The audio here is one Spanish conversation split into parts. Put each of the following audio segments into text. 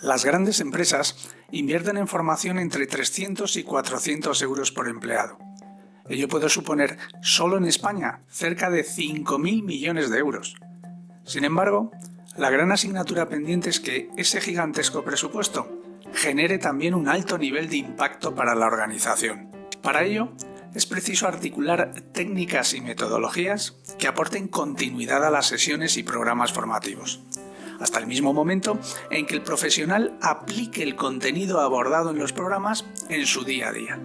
Las grandes empresas invierten en formación entre 300 y 400 euros por empleado. Ello puede suponer, solo en España, cerca de 5.000 millones de euros. Sin embargo, la gran asignatura pendiente es que ese gigantesco presupuesto genere también un alto nivel de impacto para la organización. Para ello, es preciso articular técnicas y metodologías que aporten continuidad a las sesiones y programas formativos hasta el mismo momento en que el profesional aplique el contenido abordado en los programas en su día a día.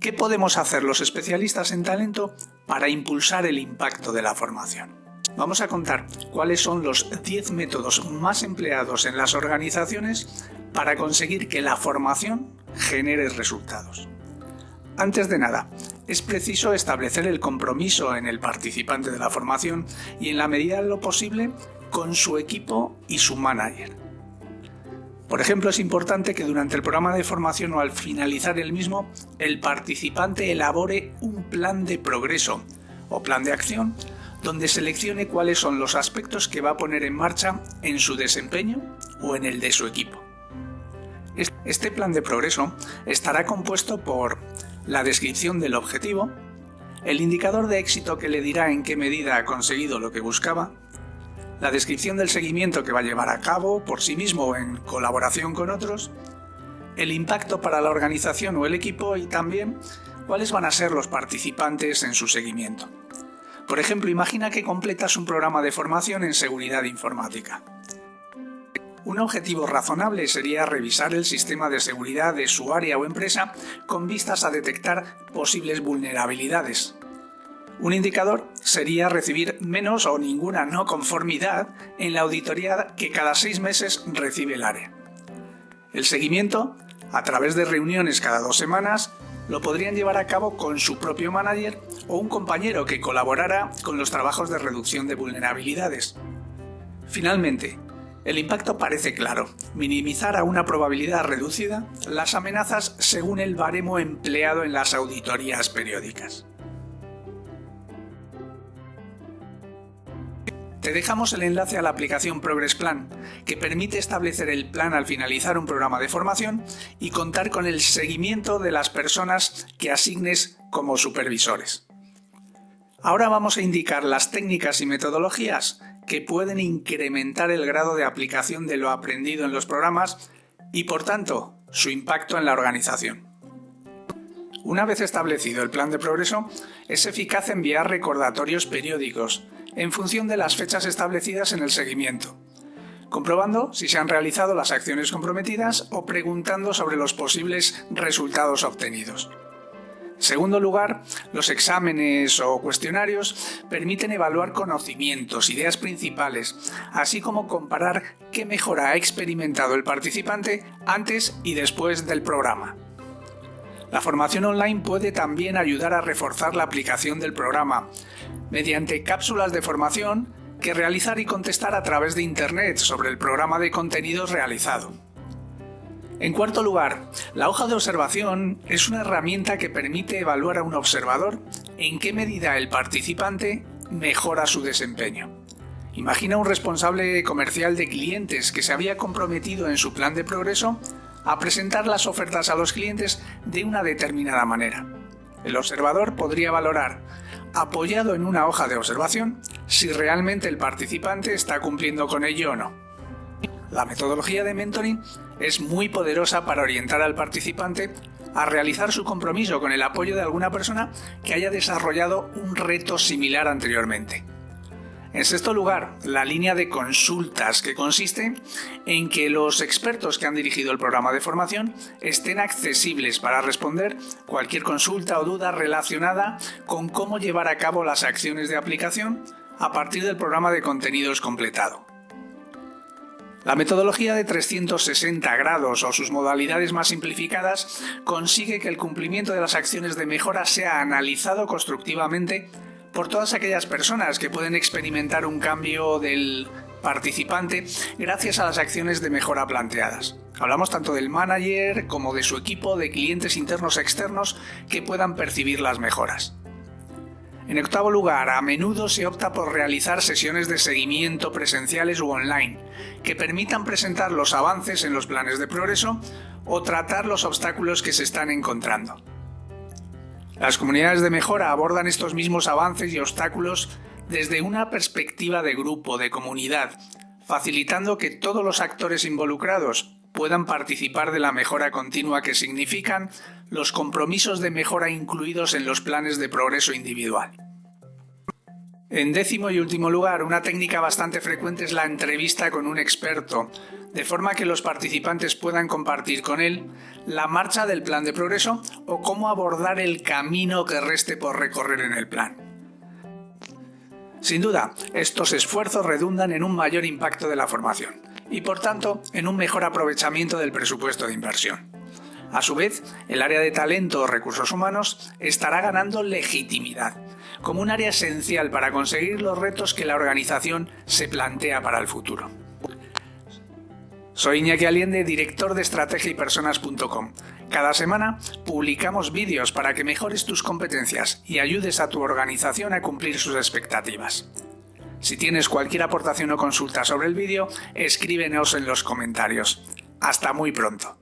¿Qué podemos hacer los especialistas en talento para impulsar el impacto de la formación? Vamos a contar cuáles son los 10 métodos más empleados en las organizaciones para conseguir que la formación genere resultados. Antes de nada, es preciso establecer el compromiso en el participante de la formación y en la medida de lo posible con su equipo y su manager. Por ejemplo, es importante que durante el programa de formación o al finalizar el mismo, el participante elabore un plan de progreso o plan de acción donde seleccione cuáles son los aspectos que va a poner en marcha en su desempeño o en el de su equipo. Este plan de progreso estará compuesto por la descripción del objetivo, el indicador de éxito que le dirá en qué medida ha conseguido lo que buscaba, la descripción del seguimiento que va a llevar a cabo por sí mismo o en colaboración con otros, el impacto para la organización o el equipo y también cuáles van a ser los participantes en su seguimiento. Por ejemplo, imagina que completas un programa de formación en seguridad informática. Un objetivo razonable sería revisar el sistema de seguridad de su área o empresa con vistas a detectar posibles vulnerabilidades, un indicador sería recibir menos o ninguna no conformidad en la auditoría que cada seis meses recibe el área. El seguimiento, a través de reuniones cada dos semanas, lo podrían llevar a cabo con su propio manager o un compañero que colaborara con los trabajos de reducción de vulnerabilidades. Finalmente, el impacto parece claro, minimizar a una probabilidad reducida las amenazas según el baremo empleado en las auditorías periódicas. Te dejamos el enlace a la aplicación Progress Plan, que permite establecer el plan al finalizar un programa de formación y contar con el seguimiento de las personas que asignes como supervisores. Ahora vamos a indicar las técnicas y metodologías que pueden incrementar el grado de aplicación de lo aprendido en los programas y por tanto su impacto en la organización. Una vez establecido el plan de progreso, es eficaz enviar recordatorios periódicos en función de las fechas establecidas en el seguimiento, comprobando si se han realizado las acciones comprometidas o preguntando sobre los posibles resultados obtenidos. segundo lugar, los exámenes o cuestionarios permiten evaluar conocimientos, ideas principales, así como comparar qué mejora ha experimentado el participante antes y después del programa. La formación online puede también ayudar a reforzar la aplicación del programa, mediante cápsulas de formación que realizar y contestar a través de Internet sobre el programa de contenidos realizado. En cuarto lugar, la hoja de observación es una herramienta que permite evaluar a un observador en qué medida el participante mejora su desempeño. Imagina un responsable comercial de clientes que se había comprometido en su plan de progreso a presentar las ofertas a los clientes de una determinada manera. El observador podría valorar, apoyado en una hoja de observación, si realmente el participante está cumpliendo con ello o no. La metodología de mentoring es muy poderosa para orientar al participante a realizar su compromiso con el apoyo de alguna persona que haya desarrollado un reto similar anteriormente. En sexto lugar, la línea de consultas, que consiste en que los expertos que han dirigido el programa de formación estén accesibles para responder cualquier consulta o duda relacionada con cómo llevar a cabo las acciones de aplicación a partir del programa de contenidos completado. La metodología de 360 grados o sus modalidades más simplificadas consigue que el cumplimiento de las acciones de mejora sea analizado constructivamente por todas aquellas personas que pueden experimentar un cambio del participante gracias a las acciones de mejora planteadas. Hablamos tanto del manager como de su equipo de clientes internos externos que puedan percibir las mejoras. En octavo lugar, a menudo se opta por realizar sesiones de seguimiento presenciales u online, que permitan presentar los avances en los planes de progreso o tratar los obstáculos que se están encontrando. Las comunidades de mejora abordan estos mismos avances y obstáculos desde una perspectiva de grupo, de comunidad, facilitando que todos los actores involucrados puedan participar de la mejora continua que significan los compromisos de mejora incluidos en los planes de progreso individual. En décimo y último lugar, una técnica bastante frecuente es la entrevista con un experto, de forma que los participantes puedan compartir con él la marcha del plan de progreso o cómo abordar el camino que reste por recorrer en el plan. Sin duda, estos esfuerzos redundan en un mayor impacto de la formación y por tanto en un mejor aprovechamiento del presupuesto de inversión. A su vez, el área de talento o recursos humanos estará ganando legitimidad, como un área esencial para conseguir los retos que la organización se plantea para el futuro. Soy Iñaki Aliende, director de estrategia y personas.com. Cada semana publicamos vídeos para que mejores tus competencias y ayudes a tu organización a cumplir sus expectativas. Si tienes cualquier aportación o consulta sobre el vídeo, escríbenos en los comentarios. Hasta muy pronto.